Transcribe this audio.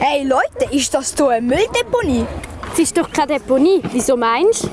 Hey Leute, ist das hier eine Mülldeponie? Es ist doch keine Deponie. Wieso meinst du?